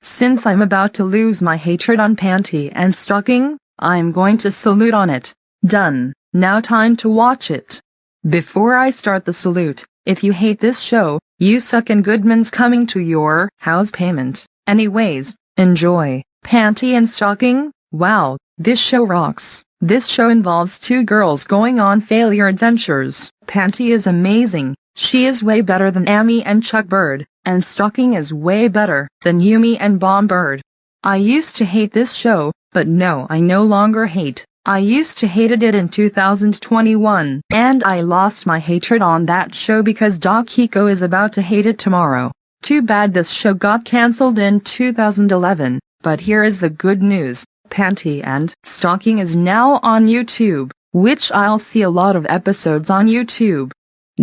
since I'm about to lose my hatred on panty and stocking, I'm going to salute on it. Done. Now time to watch it. Before I start the salute, if you hate this show, you suck and Goodman's coming to your house payment. Anyways, enjoy. Panty and stocking? Wow, this show rocks. This show involves two girls going on failure adventures. Panty is amazing. She is way better than Amy and Chuck Bird, and Stocking is way better than Yumi and Bomb Bird. I used to hate this show, but no I no longer hate. I used to hated it in 2021, and I lost my hatred on that show because Doc Hiko is about to hate it tomorrow. Too bad this show got cancelled in 2011, but here is the good news, Panty and Stocking is now on YouTube, which I'll see a lot of episodes on YouTube.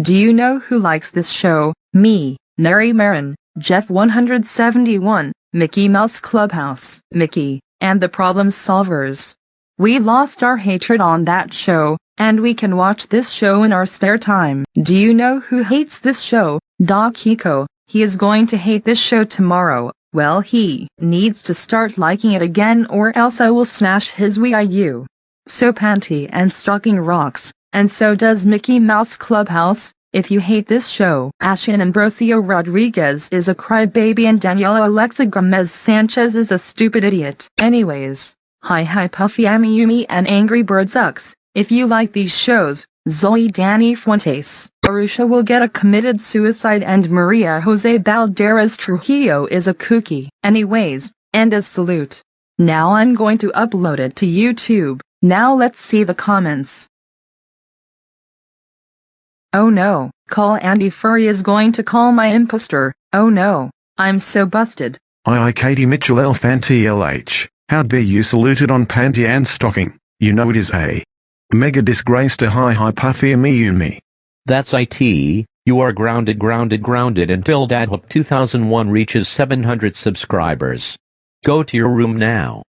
Do you know who likes this show? Me, Neri Marin, Jeff 171, Mickey Mouse Clubhouse, Mickey, and the Problem Solvers. We lost our hatred on that show, and we can watch this show in our spare time. Do you know who hates this show? Doc Hiko. He is going to hate this show tomorrow. Well he needs to start liking it again or else I will smash his Wii U. So Panty and Stocking rocks, and so does Mickey Mouse Clubhouse. If you hate this show, Ashin Ambrosio Rodriguez is a crybaby and Daniela Alexa Gomez Sanchez is a stupid idiot. Anyways, hi hi Puffy Amiyumi and Angry Bird sucks. If you like these shows, Zoe Danny Fuentes, Arusha will get a committed suicide and Maria Jose Balderas Trujillo is a kooky. Anyways, end of salute. Now I'm going to upload it to YouTube. Now let's see the comments. Oh no, call Andy Furry is going to call my imposter. Oh no, I'm so busted. I I Katie Mitchell L Fanti LH. How dare you saluted on panty and stocking? You know it is a mega disgrace to hi hi puffy Amiyumi. That's IT, you are grounded grounded grounded until Dadhook 2001 reaches 700 subscribers. Go to your room now.